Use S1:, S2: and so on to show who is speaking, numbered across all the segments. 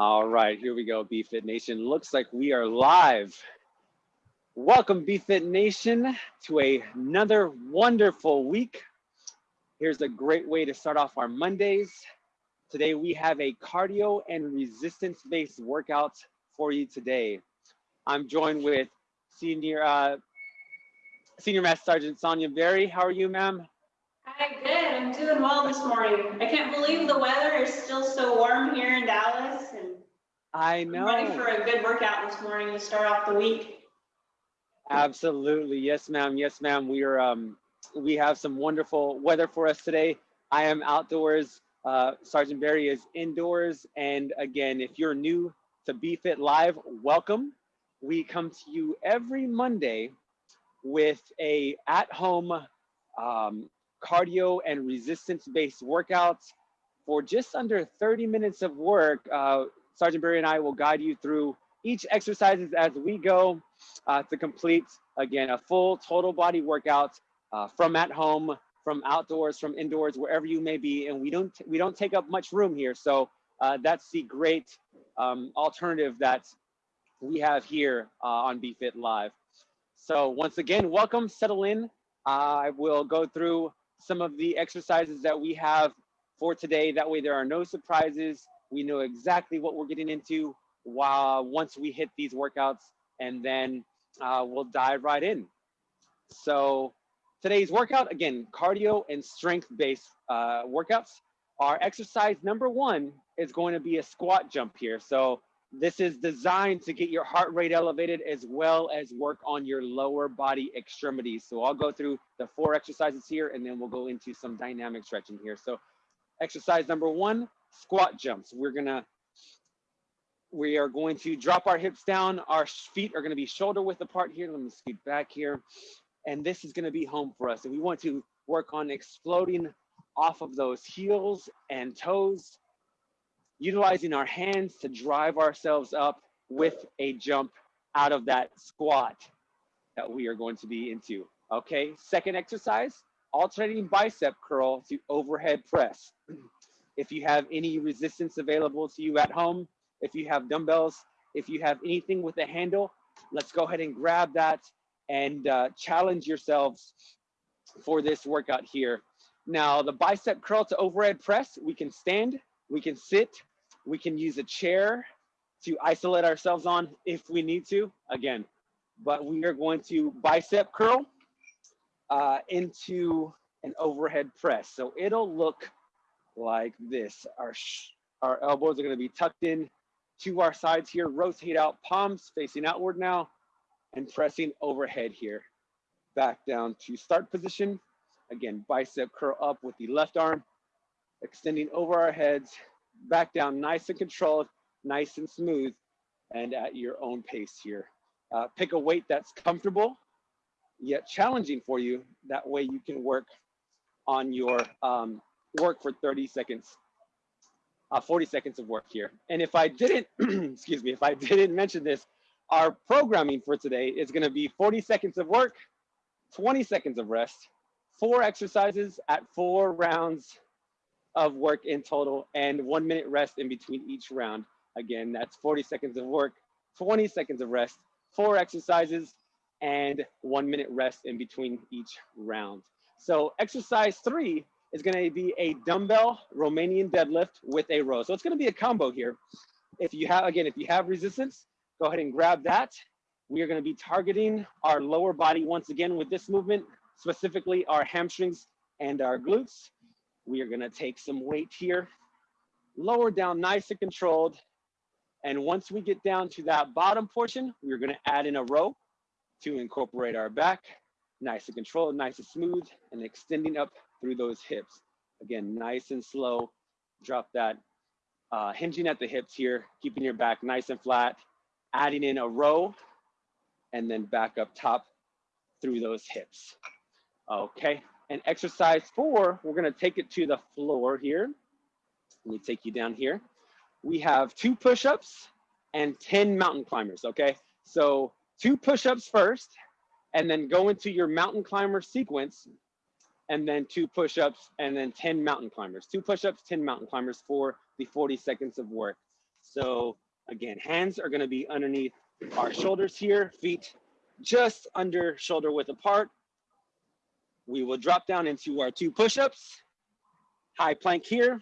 S1: All right, here we go, BFit Nation. Looks like we are live. Welcome, BFit Nation, to a, another wonderful week. Here's a great way to start off our Mondays. Today we have a cardio and resistance-based workout for you today. I'm joined with Senior uh, Senior Master Sergeant Sonia Berry. How are you, ma'am?
S2: Hi, good. I'm doing well this morning. I can't believe the weather is still so warm here in Dallas
S1: I
S2: I'm
S1: know.
S2: ready for a good workout this morning to start off the week.
S1: Absolutely. Yes, ma'am. Yes, ma'am. We are um we have some wonderful weather for us today. I am outdoors. Uh, Sergeant Barry is indoors. And again, if you're new to BFit Live, welcome. We come to you every Monday with a at-home um, cardio and resistance-based workouts for just under 30 minutes of work. Uh, Sergeant Barry and I will guide you through each exercises as we go uh, to complete, again, a full total body workout uh, from at home, from outdoors, from indoors, wherever you may be. And we don't, we don't take up much room here. So uh, that's the great um, alternative that we have here uh, on BFit Live. So once again, welcome, settle in. I will go through some of the exercises that we have for today. That way there are no surprises. We know exactly what we're getting into while once we hit these workouts and then uh, we'll dive right in. So today's workout, again, cardio and strength-based uh, workouts. Our exercise number one is going to be a squat jump here. So this is designed to get your heart rate elevated as well as work on your lower body extremities. So I'll go through the four exercises here and then we'll go into some dynamic stretching here. So exercise number one, squat jumps. We're gonna, we are going to drop our hips down. Our feet are gonna be shoulder width apart here. Let me scoot back here. And this is gonna be home for us. And we want to work on exploding off of those heels and toes, utilizing our hands to drive ourselves up with a jump out of that squat that we are going to be into. Okay, second exercise, alternating bicep curl to overhead press. If you have any resistance available to you at home, if you have dumbbells, if you have anything with a handle, let's go ahead and grab that and uh, challenge yourselves for this workout here. Now, the bicep curl to overhead press, we can stand, we can sit, we can use a chair to isolate ourselves on if we need to, again. But we are going to bicep curl uh, into an overhead press. So it'll look like this. Our, our elbows are gonna be tucked in to our sides here, rotate out, palms facing outward now, and pressing overhead here. Back down to start position. Again, bicep curl up with the left arm, extending over our heads, back down nice and controlled, nice and smooth, and at your own pace here. Uh, pick a weight that's comfortable, yet challenging for you. That way you can work on your um, work for 30 seconds, uh, 40 seconds of work here. And if I didn't, excuse me, if I didn't mention this, our programming for today is gonna be 40 seconds of work, 20 seconds of rest, four exercises at four rounds of work in total and one minute rest in between each round. Again, that's 40 seconds of work, 20 seconds of rest, four exercises, and one minute rest in between each round. So exercise three is gonna be a dumbbell Romanian deadlift with a row. So it's gonna be a combo here. If you have, again, if you have resistance, go ahead and grab that. We are gonna be targeting our lower body once again with this movement, specifically our hamstrings and our glutes. We are gonna take some weight here, lower down nice and controlled. And once we get down to that bottom portion, we're gonna add in a row to incorporate our back, nice and controlled, nice and smooth, and extending up through those hips. Again, nice and slow, drop that, uh, hinging at the hips here, keeping your back nice and flat, adding in a row, and then back up top through those hips. Okay, and exercise four, we're gonna take it to the floor here. Let me take you down here. We have two push-ups and 10 mountain climbers, okay? So two push-ups first, and then go into your mountain climber sequence, and then two push-ups, and then 10 mountain climbers. Two push-ups, 10 mountain climbers for the 40 seconds of work. So again, hands are gonna be underneath our shoulders here, feet just under shoulder width apart. We will drop down into our two push-ups, high plank here,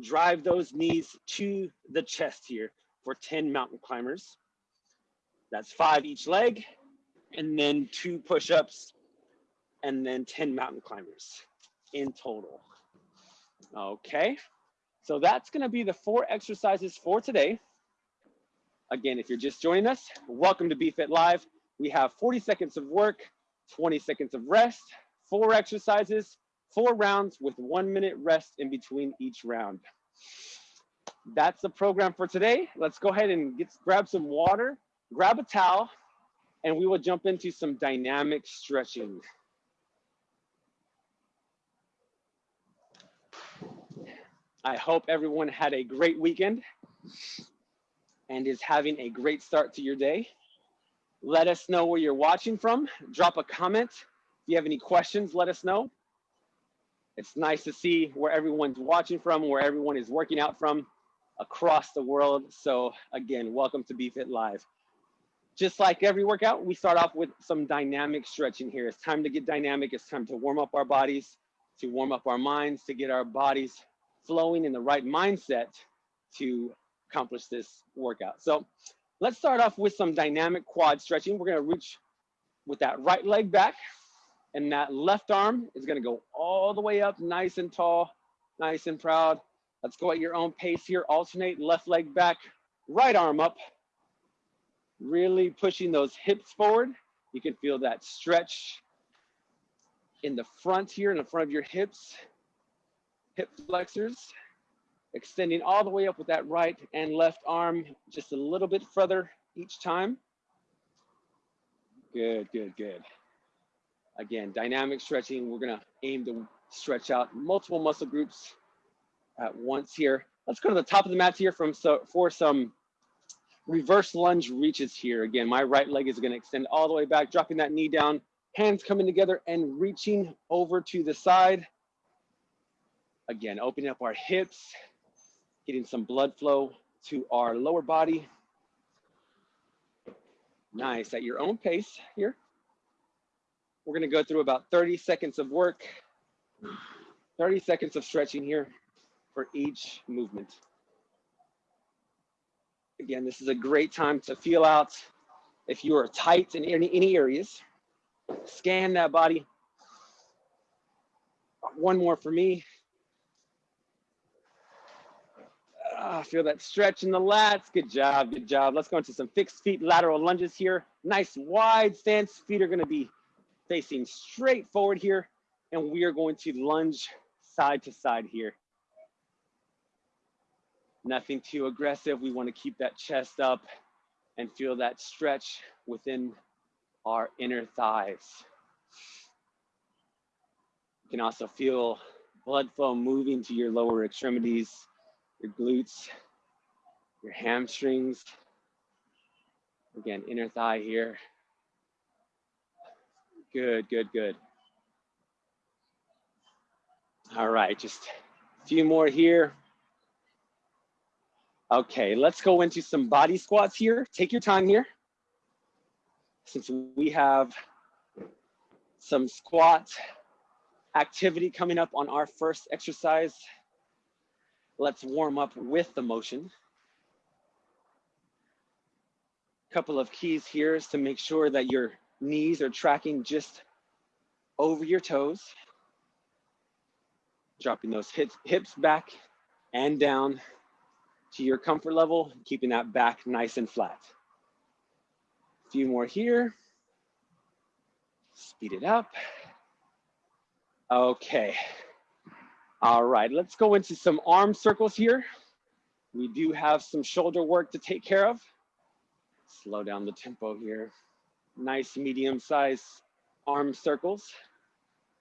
S1: drive those knees to the chest here for 10 mountain climbers. That's five each leg, and then two push-ups, and then 10 mountain climbers in total. Okay, so that's gonna be the four exercises for today. Again, if you're just joining us, welcome to BFit Live. We have 40 seconds of work, 20 seconds of rest, four exercises, four rounds with one minute rest in between each round. That's the program for today. Let's go ahead and get grab some water, grab a towel, and we will jump into some dynamic stretching. I hope everyone had a great weekend and is having a great start to your day. Let us know where you're watching from. Drop a comment. If you have any questions, let us know. It's nice to see where everyone's watching from, where everyone is working out from across the world. So again, welcome to BFit Live. Just like every workout, we start off with some dynamic stretching here. It's time to get dynamic. It's time to warm up our bodies, to warm up our minds, to get our bodies flowing in the right mindset to accomplish this workout. So let's start off with some dynamic quad stretching. We're gonna reach with that right leg back and that left arm is gonna go all the way up nice and tall, nice and proud. Let's go at your own pace here. Alternate left leg back, right arm up. Really pushing those hips forward. You can feel that stretch in the front here, in the front of your hips, hip flexors, extending all the way up with that right and left arm just a little bit further each time. Good, good, good. Again, dynamic stretching. We're gonna aim to stretch out multiple muscle groups at once here. Let's go to the top of the mat here from so for some reverse lunge reaches here. Again, my right leg is gonna extend all the way back, dropping that knee down, hands coming together and reaching over to the side. Again, opening up our hips, getting some blood flow to our lower body. Nice, at your own pace here. We're gonna go through about 30 seconds of work, 30 seconds of stretching here for each movement. Again, this is a great time to feel out if you are tight in any, any areas. Scan that body. One more for me. Ah, feel that stretch in the lats. Good job, good job. Let's go into some fixed feet lateral lunges here. Nice wide stance. Feet are gonna be facing straight forward here. And we are going to lunge side to side here. Nothing too aggressive. We wanna keep that chest up and feel that stretch within our inner thighs. You can also feel blood flow moving to your lower extremities, your glutes, your hamstrings. Again, inner thigh here. Good, good, good. All right, just a few more here. Okay, let's go into some body squats here. Take your time here. Since we have some squat activity coming up on our first exercise, let's warm up with the motion. Couple of keys here is to make sure that your knees are tracking just over your toes. Dropping those hips, hips back and down to your comfort level, keeping that back nice and flat. A few more here. Speed it up. Okay. All right, let's go into some arm circles here. We do have some shoulder work to take care of. Slow down the tempo here. Nice medium size arm circles.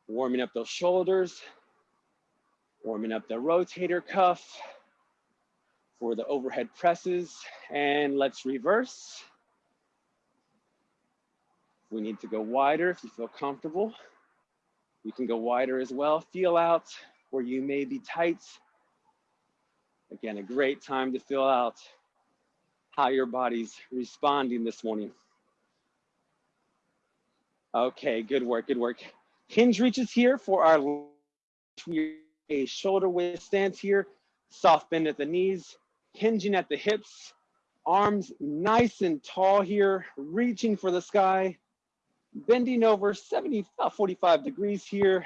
S1: Warming up those shoulders. Warming up the rotator cuff for the overhead presses. And let's reverse. We need to go wider if you feel comfortable. You can go wider as well. Feel out where you may be tight. Again, a great time to feel out how your body's responding this morning. Okay, good work, good work. Hinge reaches here for our a shoulder width stance here, soft bend at the knees, hinging at the hips, arms nice and tall here, reaching for the sky, bending over 70, about 45 degrees here,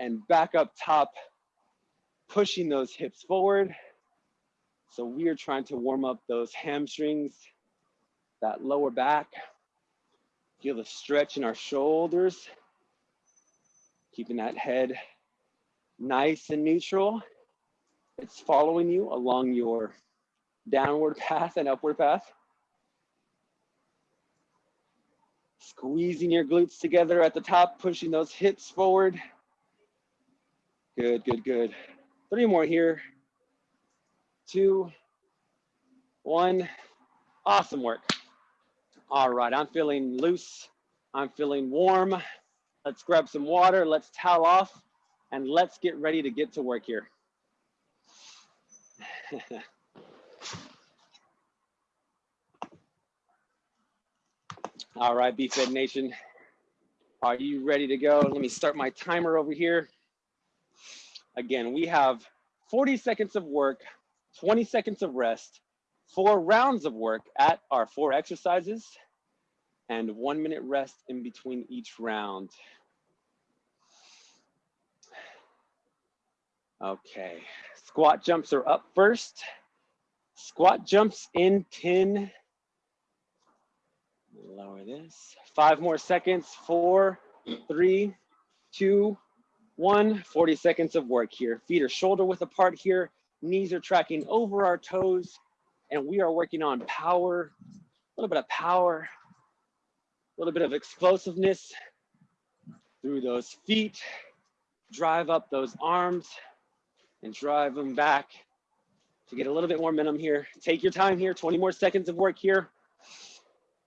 S1: and back up top, pushing those hips forward. So we are trying to warm up those hamstrings, that lower back. Feel the stretch in our shoulders, keeping that head nice and neutral. It's following you along your downward path and upward path. Squeezing your glutes together at the top, pushing those hips forward. Good, good, good. Three more here. Two, one. Awesome work. All right, I'm feeling loose. I'm feeling warm. Let's grab some water. Let's towel off and let's get ready to get to work here. All right, BFit Nation, are you ready to go? Let me start my timer over here. Again, we have 40 seconds of work, 20 seconds of rest, four rounds of work at our four exercises, and one minute rest in between each round. Okay, squat jumps are up first. Squat jumps in 10. Lower this. Five more seconds. Four, three, two, one. 40 seconds of work here. Feet are shoulder width apart here. Knees are tracking over our toes. And we are working on power, a little bit of power, a little bit of explosiveness through those feet. Drive up those arms and drive them back to get a little bit more momentum here. Take your time here, 20 more seconds of work here.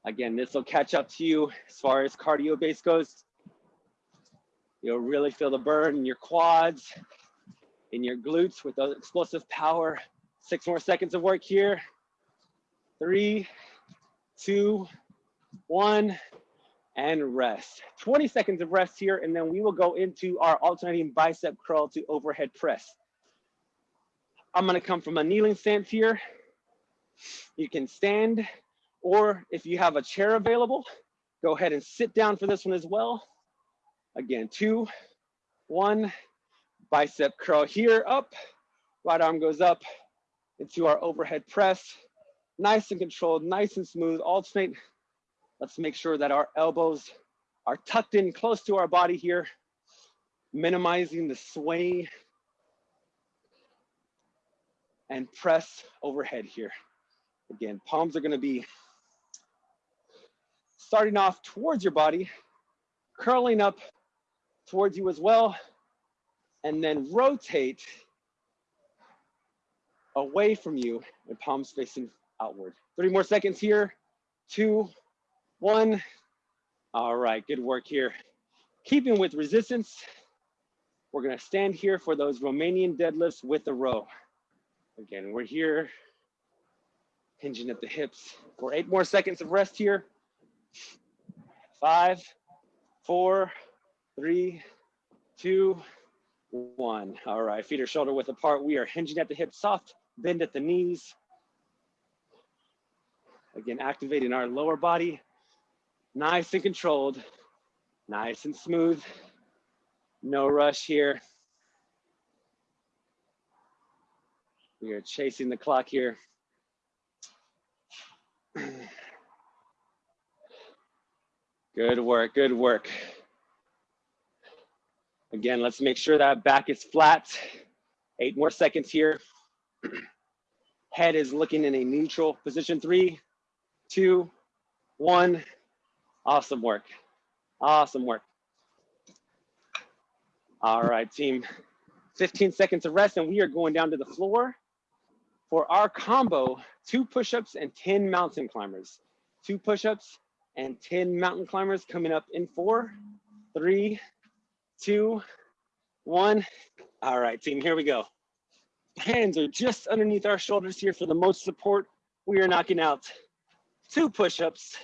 S1: Again, this will catch up to you as far as cardio base goes. You'll really feel the burn in your quads, in your glutes with the explosive power. Six more seconds of work here. Three, two, one, and rest. 20 seconds of rest here, and then we will go into our alternating bicep curl to overhead press. I'm gonna come from a kneeling stance here. You can stand, or if you have a chair available, go ahead and sit down for this one as well. Again, two, one, bicep curl here, up, right arm goes up into our overhead press. Nice and controlled, nice and smooth, alternate. Let's make sure that our elbows are tucked in close to our body here, minimizing the sway and press overhead here. Again, palms are gonna be starting off towards your body, curling up towards you as well, and then rotate away from you and palms facing outward. 30 more seconds here, two, one. All right, good work here. Keeping with resistance, we're gonna stand here for those Romanian deadlifts with a row. Again, we're here, hinging at the hips for eight more seconds of rest here. Five, four, three, two, one. All right, feet are shoulder width apart. We are hinging at the hips, soft bend at the knees. Again, activating our lower body, nice and controlled, nice and smooth. No rush here. We are chasing the clock here. Good work, good work. Again, let's make sure that back is flat. Eight more seconds here. Head is looking in a neutral position. Three, two, one. Awesome work. Awesome work. All right, team. 15 seconds of rest and we are going down to the floor for our combo, two push-ups and 10 mountain climbers. Two push-ups and 10 mountain climbers coming up in four, three, two, one. All right, team, here we go. Hands are just underneath our shoulders here for the most support. we are knocking out two push-ups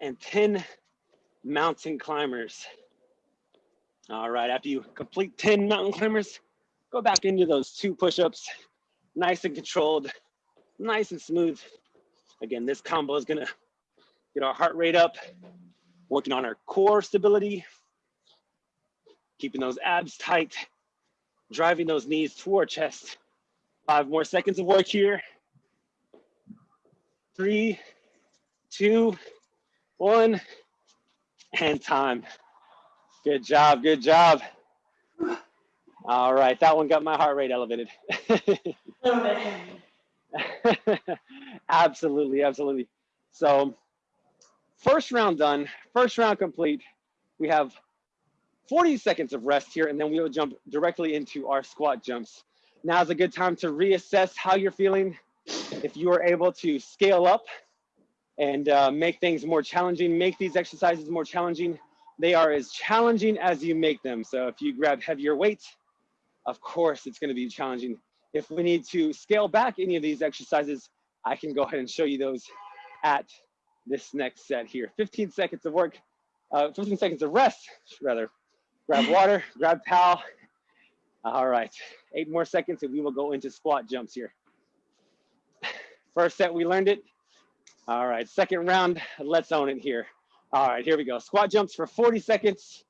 S1: and 10 mountain climbers. All right, after you complete 10 mountain climbers, go back into those two push-ups, nice and controlled, nice and smooth. Again, this combo is gonna get our heart rate up, working on our core stability, keeping those abs tight, driving those knees to our chest. Five more seconds of work here. Three, two, one, and time. Good job, good job. All right, that one got my heart rate elevated. absolutely, absolutely. So first round done, first round complete. We have 40 seconds of rest here, and then we will jump directly into our squat jumps. Now is a good time to reassess how you're feeling. If you are able to scale up and uh, make things more challenging, make these exercises more challenging, they are as challenging as you make them. So if you grab heavier weight, of course it's gonna be challenging. If we need to scale back any of these exercises, I can go ahead and show you those at this next set here. 15 seconds of work, uh, 15 seconds of rest, rather. Grab water, grab towel. All right, eight more seconds and we will go into squat jumps here. First set, we learned it. All right, second round, let's own it here. All right, here we go. Squat jumps for 40 seconds.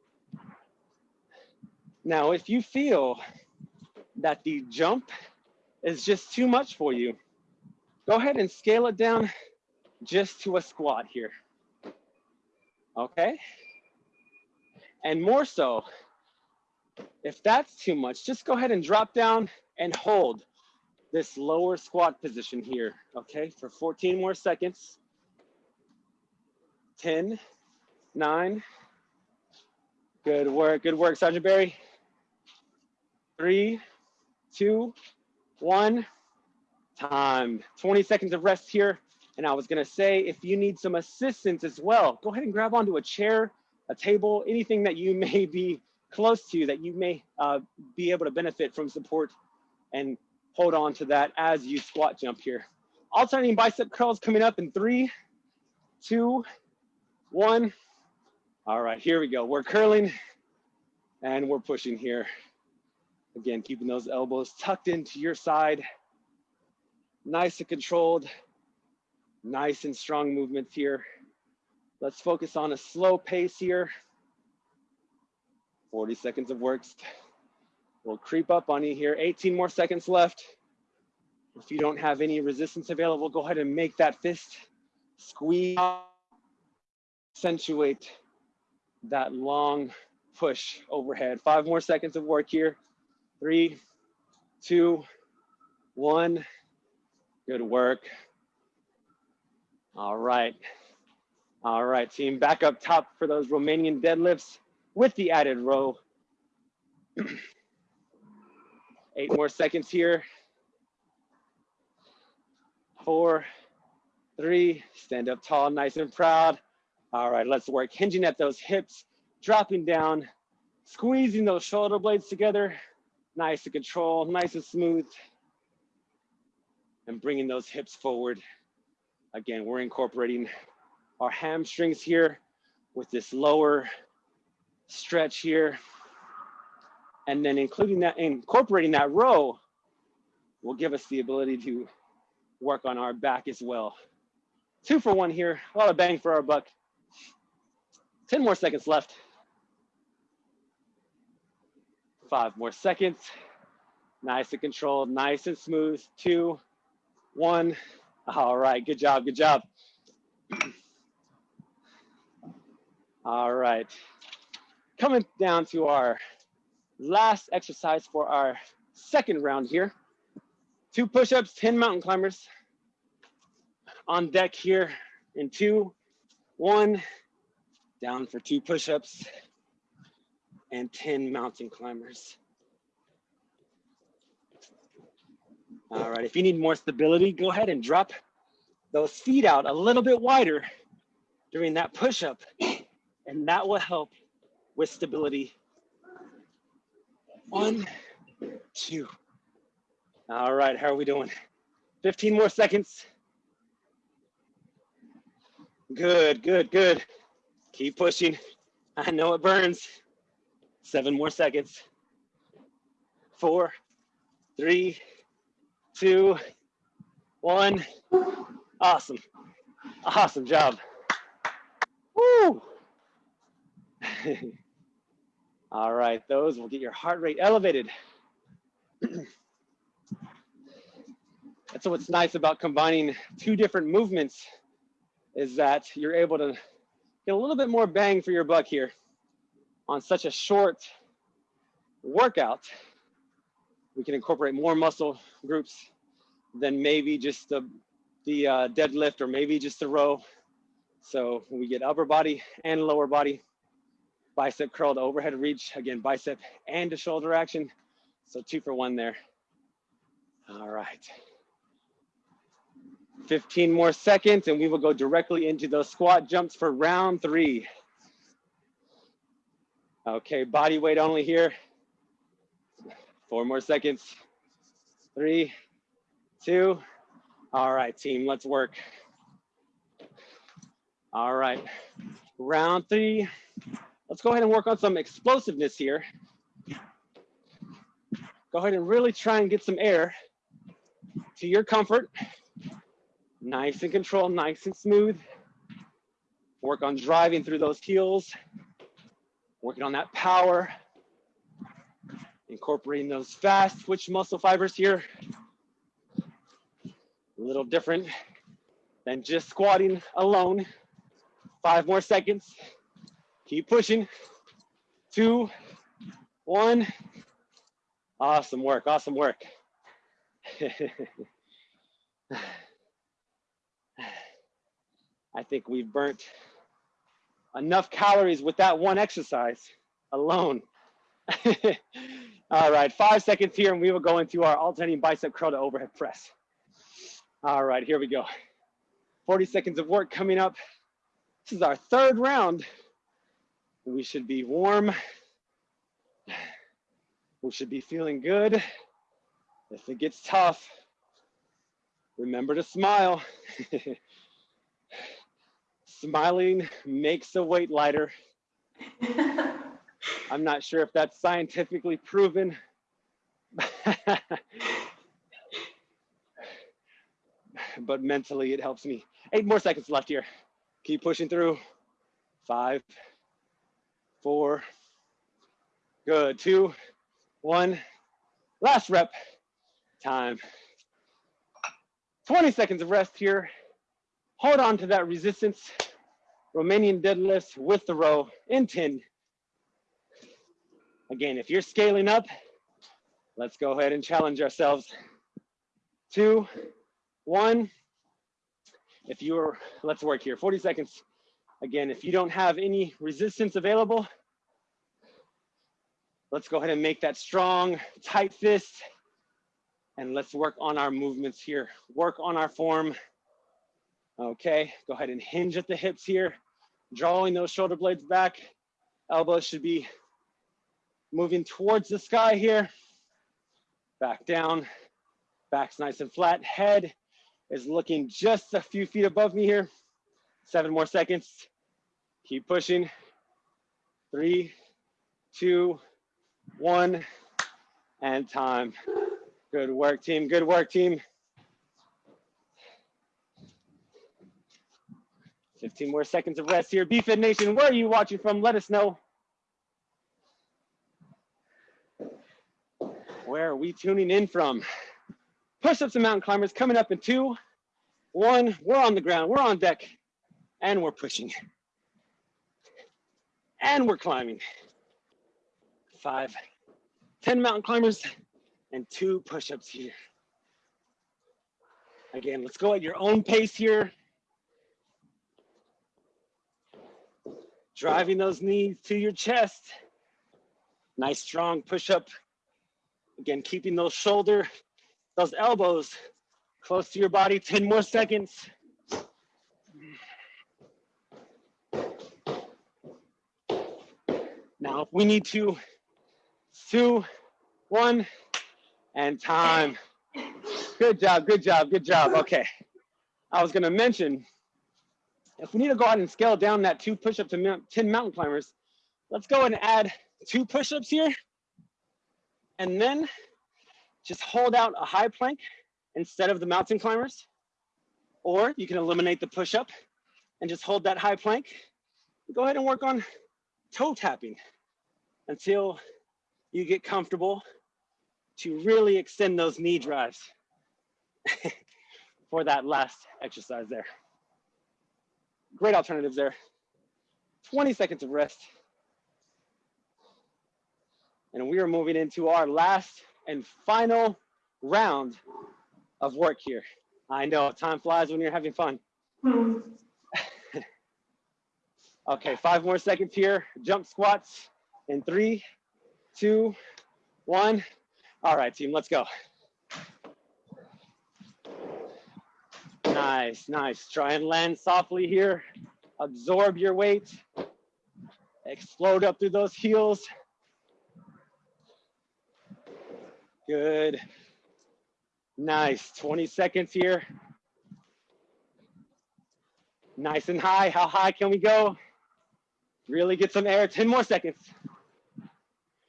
S1: Now, if you feel that the jump is just too much for you, go ahead and scale it down just to a squat here. Okay? And more so, if that's too much, just go ahead and drop down and hold this lower squat position here, okay, for 14 more seconds. 10, 9. Good work, good work, Sergeant Barry. Three, two, one, time. 20 seconds of rest here. And I was gonna say, if you need some assistance as well, go ahead and grab onto a chair, a table, anything that you may be close to that you may uh, be able to benefit from support and hold on to that as you squat jump here. Alternating bicep curls coming up in three, two, one. All right, here we go. We're curling and we're pushing here. Again, keeping those elbows tucked into your side. Nice and controlled, nice and strong movements here. Let's focus on a slow pace here. 40 seconds of work. We'll creep up on you here. 18 more seconds left. If you don't have any resistance available, go ahead and make that fist squeeze, accentuate that long push overhead. Five more seconds of work here. Three, two, one. Good work. All right. All right, team, back up top for those Romanian deadlifts with the added row. Eight more seconds here. Four, three, stand up tall, nice and proud. All right, let's work hinging at those hips, dropping down, squeezing those shoulder blades together, nice and control, nice and smooth, and bringing those hips forward. Again, we're incorporating our hamstrings here with this lower stretch here. And then including that, incorporating that row will give us the ability to work on our back as well. Two for one here, a lot of bang for our buck. 10 more seconds left. Five more seconds. Nice and controlled, nice and smooth. Two, one. All right, good job, good job. All right coming down to our last exercise for our second round here. Two push-ups, 10 mountain climbers on deck here in two, one, down for two push-ups and 10 mountain climbers. All right, if you need more stability, go ahead and drop those feet out a little bit wider during that push-up, and that will help with stability. One, two. All right, how are we doing? 15 more seconds. Good, good, good. Keep pushing. I know it burns. Seven more seconds. Four, three, two, one. Awesome. Awesome job. Woo! All right, those will get your heart rate elevated. That's what's nice about combining two different movements is that you're able to get a little bit more bang for your buck here on such a short workout. We can incorporate more muscle groups than maybe just the, the uh, deadlift or maybe just the row. So we get upper body and lower body, bicep curl to overhead reach, again, bicep and a shoulder action. So two for one there. All right. 15 more seconds and we will go directly into those squat jumps for round three. Okay, body weight only here. Four more seconds. Three, two. All right, team, let's work. All right, round three. Let's go ahead and work on some explosiveness here. Go ahead and really try and get some air to your comfort. Nice and controlled, nice and smooth. Work on driving through those heels. Working on that power. Incorporating those fast twitch muscle fibers here. A little different than just squatting alone. Five more seconds. Keep pushing. Two, one. Awesome work, awesome work. I think we've burnt enough calories with that one exercise alone. All right, five seconds here and we will go into our alternating bicep curl to overhead press. All right, here we go. 40 seconds of work coming up. This is our third round. We should be warm. We should be feeling good. If it gets tough, remember to smile. Smiling makes the weight lighter. I'm not sure if that's scientifically proven. but mentally it helps me. Eight more seconds left here. Keep pushing through. Five, four, good, two, one. Last rep, time. 20 seconds of rest here. Hold on to that resistance. Romanian deadlifts with the row in 10. Again, if you're scaling up, let's go ahead and challenge ourselves. Two, one. If you're, let's work here, 40 seconds. Again, if you don't have any resistance available, let's go ahead and make that strong, tight fist. And let's work on our movements here. Work on our form. Okay, go ahead and hinge at the hips here, drawing those shoulder blades back. Elbows should be moving towards the sky here. Back down, back's nice and flat. Head is looking just a few feet above me here. Seven more seconds. Keep pushing. Three, two, one, and time. Good work, team. Good work, team. 15 more seconds of rest here. BFit Nation, where are you watching from? Let us know. Where are we tuning in from? Push-ups and mountain climbers coming up in two, one, we're on the ground, we're on deck, and we're pushing. And we're climbing. Five, 10 mountain climbers, and two push-ups here. Again, let's go at your own pace here. driving those knees to your chest. Nice strong push-up. Again, keeping those shoulder, those elbows close to your body. 10 more seconds. Now, if we need to, two, one, and time. Good job, good job, good job. Okay. I was gonna mention, if we need to go ahead and scale down that two push-up to 10 mountain climbers, let's go and add two push-ups here. And then just hold out a high plank instead of the mountain climbers. Or you can eliminate the push-up and just hold that high plank. Go ahead and work on toe tapping until you get comfortable to really extend those knee drives for that last exercise there. Great alternatives there. 20 seconds of rest. And we are moving into our last and final round of work here. I know time flies when you're having fun.
S2: Hmm.
S1: Okay, five more seconds here. Jump squats in three, two, one. All right, team, let's go. Nice, nice. Try and land softly here. Absorb your weight. Explode up through those heels. Good. Nice. 20 seconds here. Nice and high. How high can we go? Really get some air. 10 more seconds.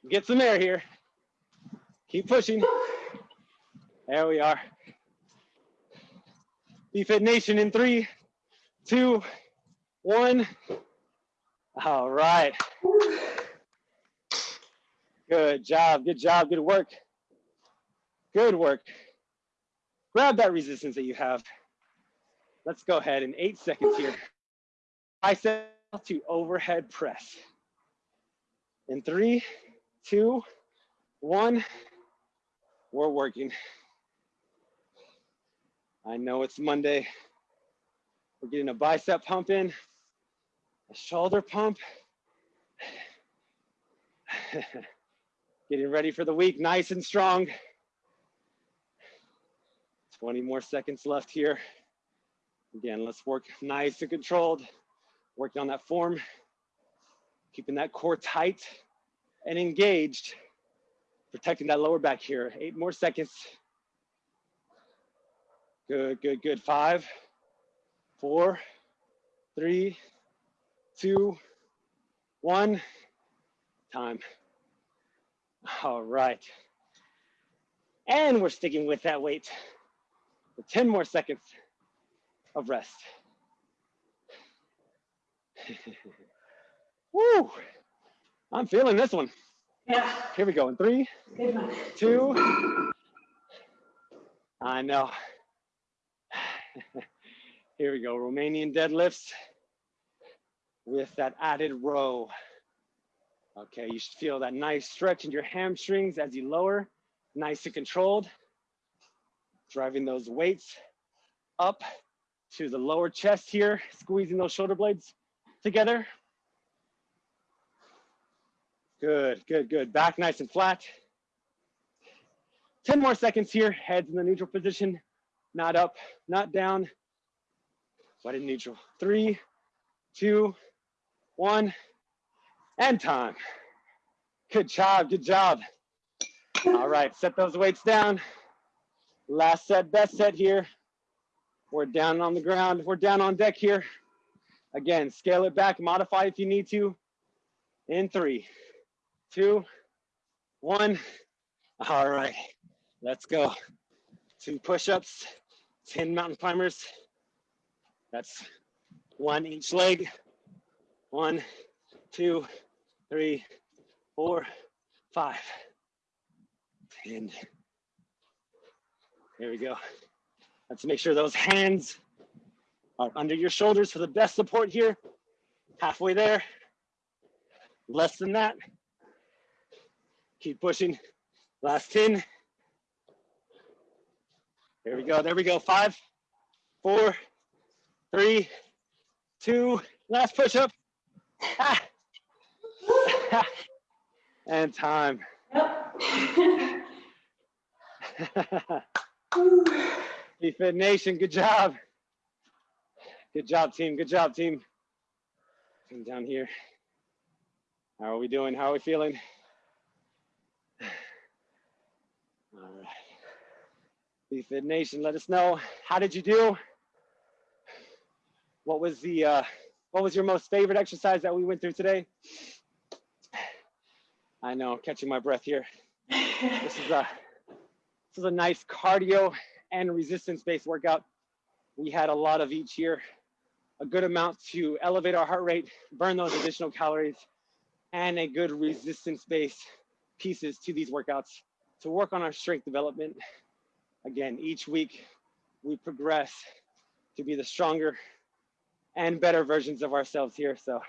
S1: Get some air here. Keep pushing. There we are. BFit Nation in three, two, one. All right. Good job. Good job. Good work. Good work. Grab that resistance that you have. Let's go ahead in eight seconds here. Bicep to overhead press. In three, two, one. We're working. I know it's Monday. We're getting a bicep pump in, a shoulder pump. getting ready for the week, nice and strong. 20 more seconds left here. Again, let's work nice and controlled. Working on that form, keeping that core tight and engaged, protecting that lower back here. Eight more seconds. Good, good, good. Five, four, three, two, one. Time. All right. And we're sticking with that weight for 10 more seconds of rest. Woo! I'm feeling this one.
S2: Yeah,
S1: Here we go. In three, two. I know. Here we go. Romanian deadlifts with that added row. Okay, you should feel that nice stretch in your hamstrings as you lower, nice and controlled. Driving those weights up to the lower chest here, squeezing those shoulder blades together. Good, good, good. Back nice and flat. 10 more seconds here. Heads in the neutral position, not up, not down, but in neutral. Three, two, one, and time. Good job, good job. All right, set those weights down. Last set, best set here. We're down on the ground. We're down on deck here. Again, scale it back, modify if you need to. In three, two, one. All right, let's go. Two push-ups, 10 mountain climbers. That's one each leg. One, two, three, four, five, 10. There we go. Let's make sure those hands under your shoulders for the best support here. Halfway there. Less than that. Keep pushing. Last 10. There we go. There we go. Five, four, three, two. Last push up. Ah. and time.
S2: Yep.
S1: Fit Nation, good job. Good job, team. Good job, team. Come down here. How are we doing? How are we feeling? All right. BFit Nation, let us know. How did you do? What was the uh, what was your most favorite exercise that we went through today? I know, catching my breath here. This is a this is a nice cardio and resistance-based workout. We had a lot of each here, a good amount to elevate our heart rate, burn those additional calories, and a good resistance-based pieces to these workouts to work on our strength development. Again, each week we progress to be the stronger and better versions of ourselves here. So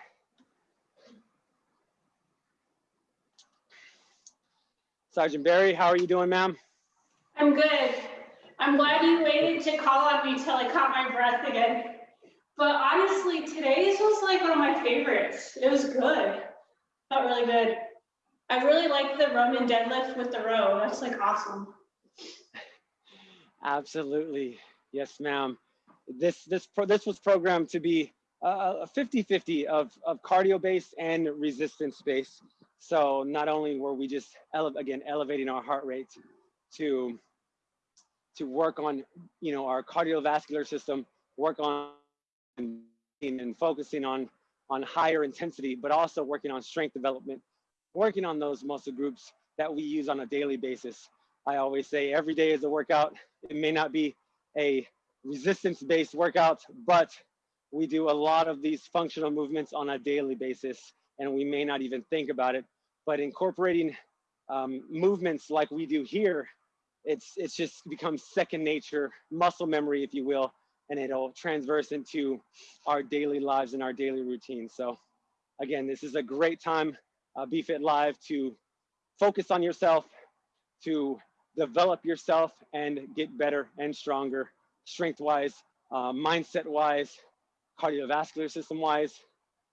S1: Sergeant Barry, how are you doing, ma'am?
S2: I'm good. I'm glad you waited to call on me till I caught my breath again. But honestly, today's was like one of my favorites. It was good. Felt really good. I really like the Roman deadlift with the row. That's like awesome.
S1: Absolutely. Yes, ma'am. This this pro, this was programmed to be a 50-50 of, of cardio base and resistance base. So not only were we just ele again elevating our heart rate to to work on you know our cardiovascular system, work on and focusing on on higher intensity, but also working on strength development, working on those muscle groups that we use on a daily basis. I always say every day is a workout. It may not be a resistance-based workout, but we do a lot of these functional movements on a daily basis, and we may not even think about it. But incorporating um, movements like we do here, it's it's just becomes second nature, muscle memory, if you will, and it'll transverse into our daily lives and our daily routine. So, again, this is a great time, uh, BFit Live, to focus on yourself, to develop yourself and get better and stronger strength wise, uh, mindset wise, cardiovascular system wise,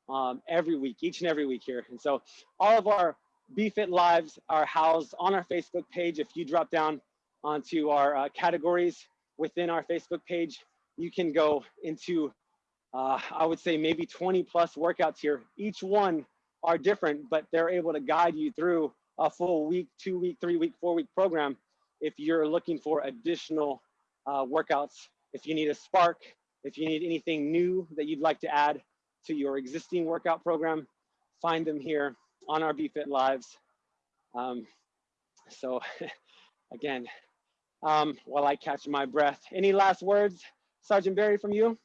S1: um, every week, each and every week here. And so all of our BFit lives are housed on our Facebook page. If you drop down onto our uh, categories within our Facebook page, you can go into, uh, I would say maybe 20 plus workouts here. Each one are different, but they're able to guide you through a full week, two week, three week, four week program if you're looking for additional uh, workouts, if you need a spark, if you need anything new that you'd like to add to your existing workout program, find them here on our BFit Lives. Um, so again, um, while I catch my breath, any last words, Sergeant Barry, from you?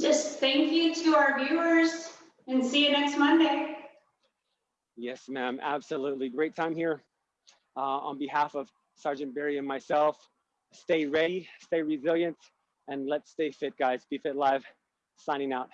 S2: Just thank you to our viewers and see you next Monday.
S1: Yes, ma'am, absolutely. Great time here. Uh, on behalf of Sergeant Barry and myself. Stay ready, stay resilient, and let's stay fit, guys. BFit Live, signing out.